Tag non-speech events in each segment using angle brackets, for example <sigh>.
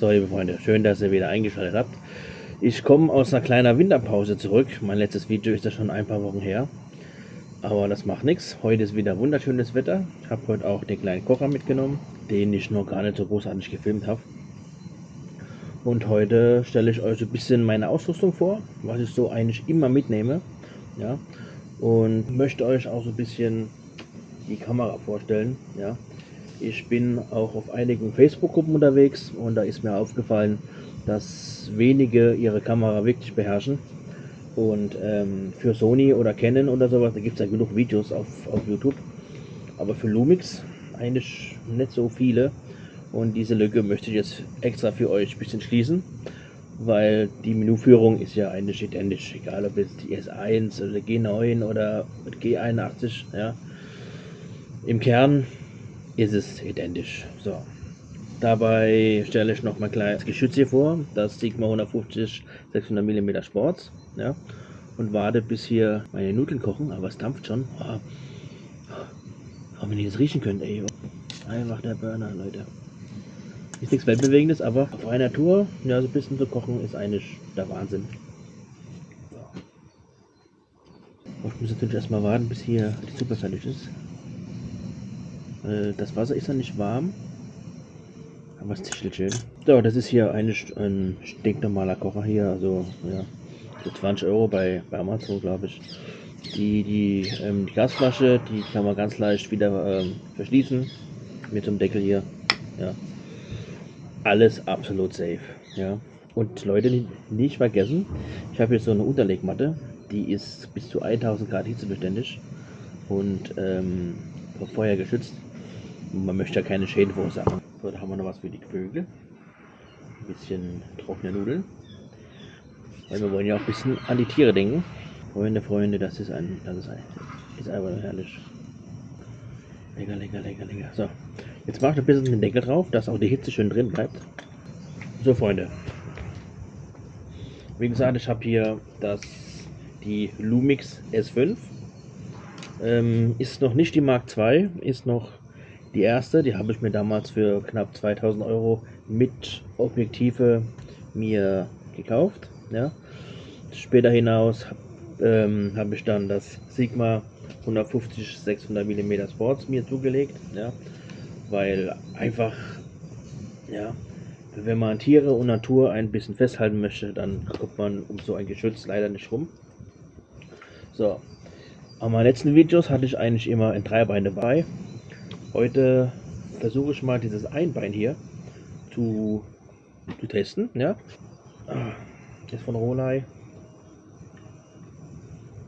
So, liebe Freunde, schön, dass ihr wieder eingeschaltet habt. Ich komme aus einer kleinen Winterpause zurück. Mein letztes Video ist ja schon ein paar Wochen her. Aber das macht nichts. Heute ist wieder wunderschönes Wetter. Ich habe heute auch den kleinen Kocher mitgenommen, den ich noch gar nicht so großartig gefilmt habe. Und heute stelle ich euch ein bisschen meine Ausrüstung vor, was ich so eigentlich immer mitnehme. Ja, und möchte euch auch so ein bisschen die Kamera vorstellen. Ja, ich bin auch auf einigen Facebook-Gruppen unterwegs und da ist mir aufgefallen, dass wenige ihre Kamera wirklich beherrschen. Und ähm, für Sony oder Canon oder sowas, da gibt es ja genug Videos auf, auf YouTube. Aber für Lumix eigentlich nicht so viele. Und diese Lücke möchte ich jetzt extra für euch ein bisschen schließen. Weil die Menüführung ist ja eigentlich identisch. Egal ob jetzt die S1 oder G9 oder G81. Ja. Im Kern ist es identisch. So. Dabei stelle ich noch mal kleines Geschütz hier vor, das Sigma 150 600 mm Sports. Ja, und warte bis hier meine Nudeln kochen, aber es dampft schon. Oh, oh, wenn ihr das riechen könnt, ey. Einfach der Burner, Leute. Ist nichts Weltbewegendes, aber auf einer Tour, ja, so ein bisschen zu kochen, ist eigentlich der Wahnsinn. So. Ich muss natürlich erstmal warten, bis hier die Suppe fertig ist. Äh, das Wasser ist ja nicht warm. Aber es tischelt schön. So, das ist hier eigentlich ein stinknormaler Kocher hier. Also, ja, für 20 Euro bei, bei Amazon, glaube ich. Die, die, ähm, die Gasflasche, die kann man ganz leicht wieder ähm, verschließen. Mit dem Deckel hier. Ja. Alles absolut safe. Ja. Und Leute, nicht vergessen, ich habe hier so eine Unterlegmatte. Die ist bis zu 1000 Grad hitzebeständig und ähm, vor Feuer geschützt. Man möchte ja keine Schäden verursachen. So, da haben wir noch was für die Vögel. Ein bisschen trockene Nudeln. Weil wir wollen ja auch ein bisschen an die Tiere denken. Freunde, Freunde, das ist ein, das ist ein, ist einfach herrlich. Lecker, lecker, lecker, lecker. So, jetzt mache ich ein bisschen den Deckel drauf, dass auch die Hitze schön drin bleibt. So, Freunde. Wie gesagt, ich habe hier das, die Lumix S5. Ähm, ist noch nicht die Mark II, ist noch die erste, die habe ich mir damals für knapp 2000 Euro mit Objektive mir gekauft. Ja. Später hinaus ähm, habe ich dann das Sigma 150 600 mm Sports mir zugelegt, ja, weil einfach, ja, wenn man Tiere und Natur ein bisschen festhalten möchte, dann kommt man um so ein Geschütz leider nicht rum. So, an meinen letzten Videos hatte ich eigentlich immer ein Dreibein dabei, Heute versuche ich mal dieses Einbein hier zu, zu testen. Ja, ist von Rolei.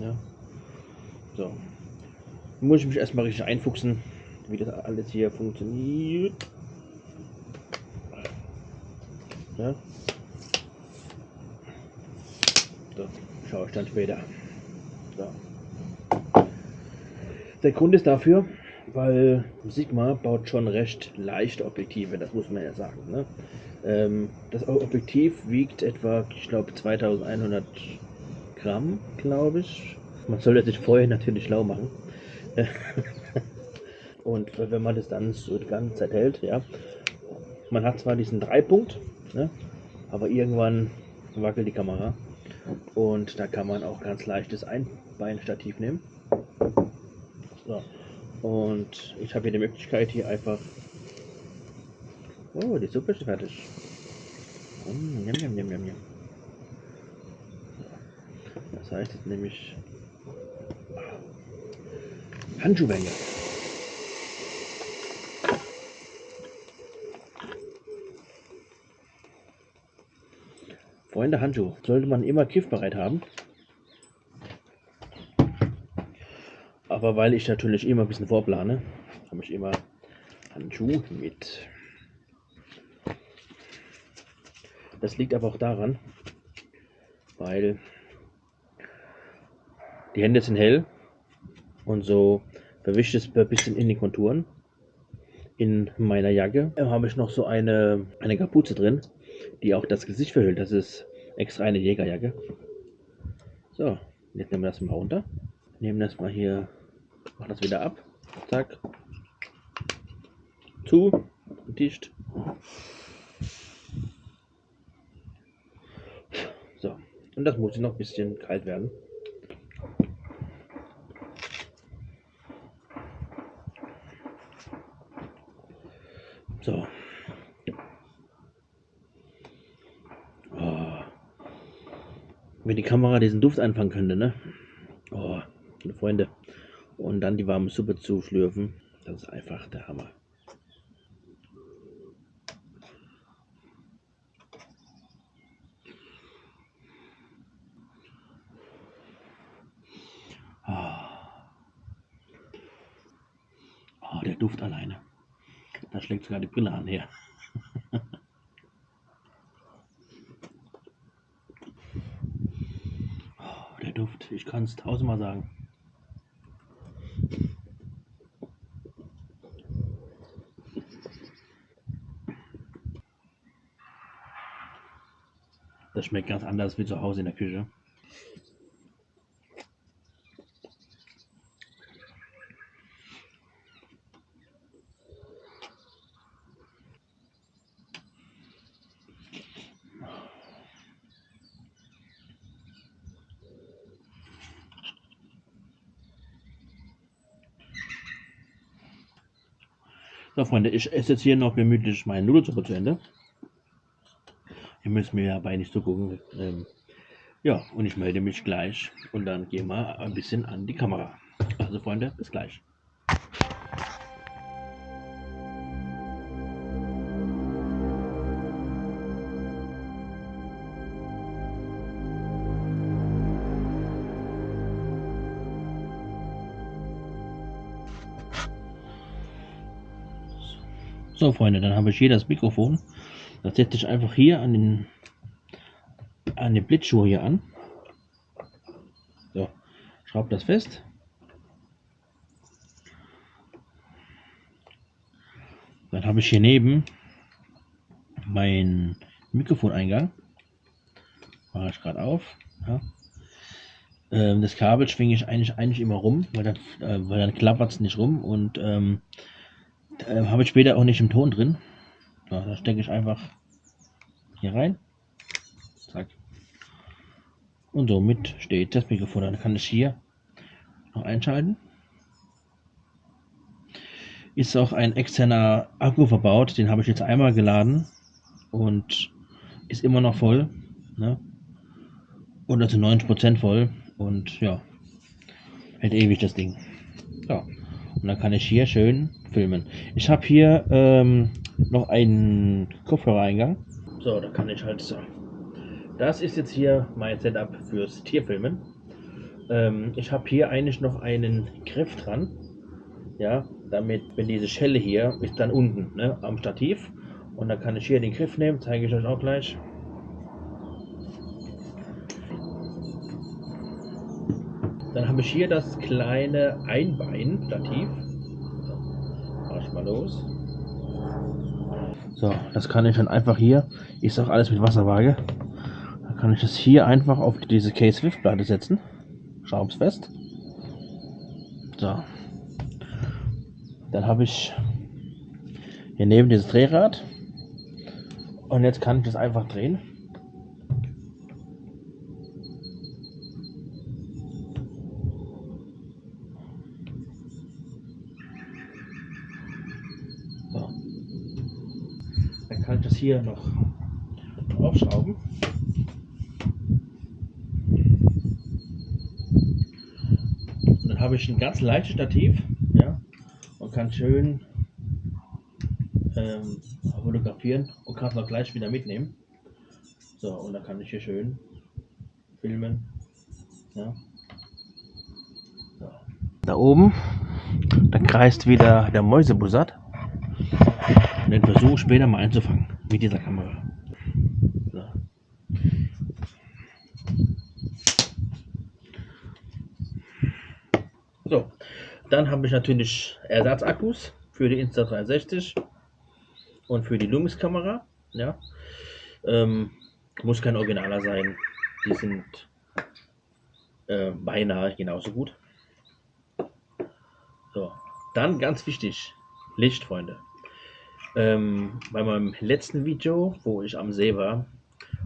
Ja, so. Muss ich mich erstmal richtig einfuchsen, wie das alles hier funktioniert. Ja. So, schaue ich dann später. So. Der Grund ist dafür, weil Sigma baut schon recht leichte Objektive, das muss man ja sagen. Ne? Ähm, das Objektiv wiegt etwa, ich glaube, 2100 Gramm, glaube ich. Man sollte sich vorher natürlich schlau machen. <laughs> Und wenn man das dann so die ganze Zeit hält, ja, man hat zwar diesen Dreipunkt, ne, aber irgendwann wackelt die Kamera und da kann man auch ganz leichtes Einbeinstativ nehmen. So. Und ich habe hier die Möglichkeit hier einfach... Oh, die Suppe ist fertig. Mm, njam, njam, njam, njam. Das heißt jetzt nämlich Handschuhwänge. Freunde, Handschuh sollte man immer kiffbereit haben. Aber weil ich natürlich immer ein bisschen vorplane, habe ich immer Handschuhe mit. Das liegt aber auch daran, weil die Hände sind hell und so verwischt es ein bisschen in den Konturen. In meiner Jacke habe ich noch so eine, eine Kapuze drin, die auch das Gesicht verhüllt. Das ist extra eine Jägerjacke. So, jetzt nehmen wir das mal runter. Nehmen das mal hier Mach das wieder ab. Zack. Zu. Dicht. So. Und das muss noch ein bisschen kalt werden. So. Oh. Wenn die Kamera diesen Duft einfangen könnte, ne? Oh, meine Freunde. Und dann die warme Suppe zu schlürfen, das ist einfach der Hammer. Oh, der Duft alleine. Da schlägt sogar die Brille an her. <laughs> oh, der Duft, ich kann es tausendmal sagen. Das schmeckt ganz anders wie zu Hause in der Küche. So, Freunde, ich esse jetzt hier noch gemütlich meine Nudelsuppe zu Ende. Ihr müsst mir dabei nicht so gucken. Ähm, ja, und ich melde mich gleich und dann gehen wir ein bisschen an die Kamera. Also, Freunde, bis gleich. So, Freunde, dann habe ich hier das Mikrofon. Das setze ich einfach hier an den, an den Blitzschuh hier an. So, schraube das fest. Dann habe ich hier neben meinen Mikrofoneingang. Mache ich gerade auf. Ja. Ähm, das Kabel schwinge ich eigentlich, eigentlich immer rum, weil dann, äh, dann klappert es nicht rum und ähm, äh, Habe ich später auch nicht im Ton drin. So, da stecke ich einfach hier rein. Zack. Und somit steht das Mikrofon. Dann kann ich hier noch einschalten. Ist auch ein externer Akku verbaut. Den habe ich jetzt einmal geladen und ist immer noch voll. Ne? Oder zu 90% voll. Und ja, hält ewig das Ding. So. Und dann kann ich hier schön filmen. Ich habe hier ähm, noch einen Kopfhörereingang. So, da kann ich halt so. Das ist jetzt hier mein Setup fürs Tierfilmen. Ähm, ich habe hier eigentlich noch einen Griff dran. Ja, damit, wenn diese Schelle hier ist dann unten ne, am Stativ. Und dann kann ich hier den Griff nehmen, zeige ich euch auch gleich. Dann habe ich hier das kleine Einbein-Stativ mal los. So, das kann ich dann einfach hier, ist auch alles mit Wasserwaage. Dann kann ich das hier einfach auf diese K-Swift-Platte setzen. Schraub's fest. So. Dann habe ich hier neben dieses Drehrad. Und jetzt kann ich das einfach drehen. Hier noch aufschrauben. Und dann habe ich ein ganz leichtes Stativ ja, und kann schön ähm, fotografieren und kann es noch gleich wieder mitnehmen. So, und dann kann ich hier schön filmen. Ja. So. Da oben, da kreist wieder der Mäusebussard. Und den versuche später mal einzufangen mit dieser Kamera. So. so. Dann habe ich natürlich Ersatzakkus für die Insta360 und für die Lumix-Kamera. Ja. Ähm, muss kein Originaler sein. Die sind äh, beinahe genauso gut. So, dann ganz wichtig, Licht, Freunde. Ähm, bei meinem letzten Video, wo ich am See war,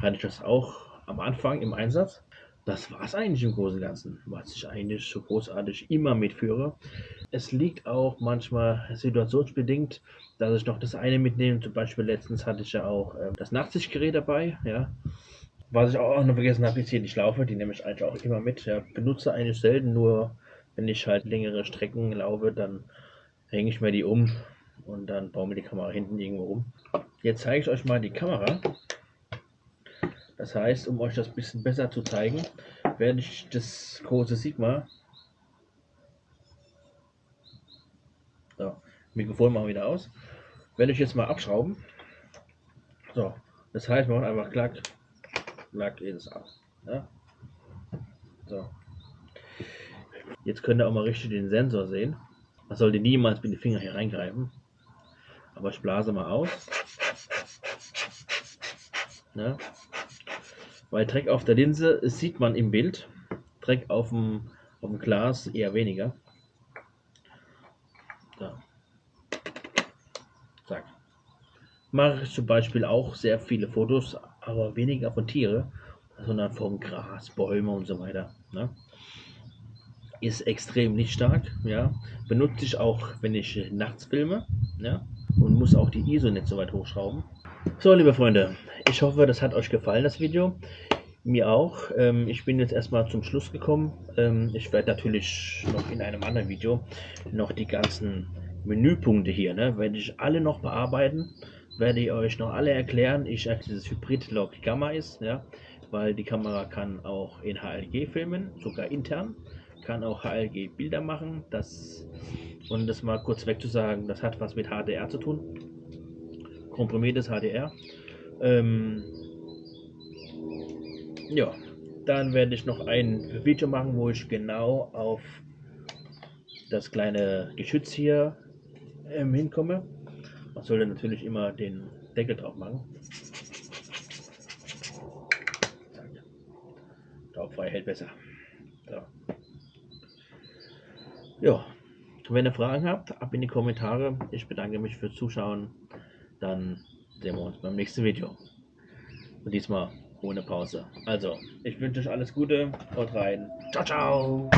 hatte ich das auch am Anfang im Einsatz. Das war es eigentlich im Großen und Ganzen, was ich eigentlich so großartig immer mitführe. Es liegt auch manchmal situationsbedingt, dass ich noch das eine mitnehme. Zum Beispiel letztens hatte ich ja auch äh, das Nachtsichtgerät dabei. Ja. Was ich auch noch vergessen habe, ist hier die Schlaufe. Die nehme ich eigentlich auch immer mit. Ja. Benutze eigentlich selten, nur wenn ich halt längere Strecken laufe, dann hänge ich mir die um und dann baue mir die Kamera hinten irgendwo um. Jetzt zeige ich euch mal die Kamera. Das heißt, um euch das ein bisschen besser zu zeigen, werde ich das große Sigma so, Mikrofon machen wir wieder aus. Werde ich jetzt mal abschrauben. So, das heißt, wir machen einfach klack, klack, ist ab. Ja? So. Jetzt könnt ihr auch mal richtig den Sensor sehen. Man sollte niemals mit den Finger hier reingreifen. Aber ich blase mal aus. Ja. Weil Dreck auf der Linse sieht man im Bild. Dreck auf dem, auf dem Glas eher weniger. So. Zack. Mache ich zum Beispiel auch sehr viele Fotos, aber weniger von Tiere, sondern vom Gras, Bäume und so weiter. Ne? Ist extrem lichtstark, ja. Benutze ich auch, wenn ich nachts filme, ja. Und muss auch die ISO nicht so weit hochschrauben. So, liebe Freunde, ich hoffe, das hat euch gefallen, das Video. Mir auch. Ähm, ich bin jetzt erstmal zum Schluss gekommen. Ähm, ich werde natürlich noch in einem anderen Video noch die ganzen Menüpunkte hier, ne, werde ich alle noch bearbeiten. Werde ich euch noch alle erklären. Ich dieses Hybrid-Log Gamma ist, ja, weil die Kamera kann auch in HLG filmen, sogar intern. Kann auch HLG Bilder machen. Das, und das mal kurz weg zu sagen, das hat was mit HDR zu tun. Komprimiertes HDR. Ähm, ja, dann werde ich noch ein Video machen, wo ich genau auf das kleine Geschütz hier ähm, hinkomme. Man sollte natürlich immer den Deckel drauf machen. Taubfrei hält besser. So. Ja, wenn ihr Fragen habt, ab in die Kommentare. Ich bedanke mich fürs Zuschauen. Dann sehen wir uns beim nächsten Video. Und diesmal ohne Pause. Also, ich wünsche euch alles Gute. Haut rein. Ciao, ciao.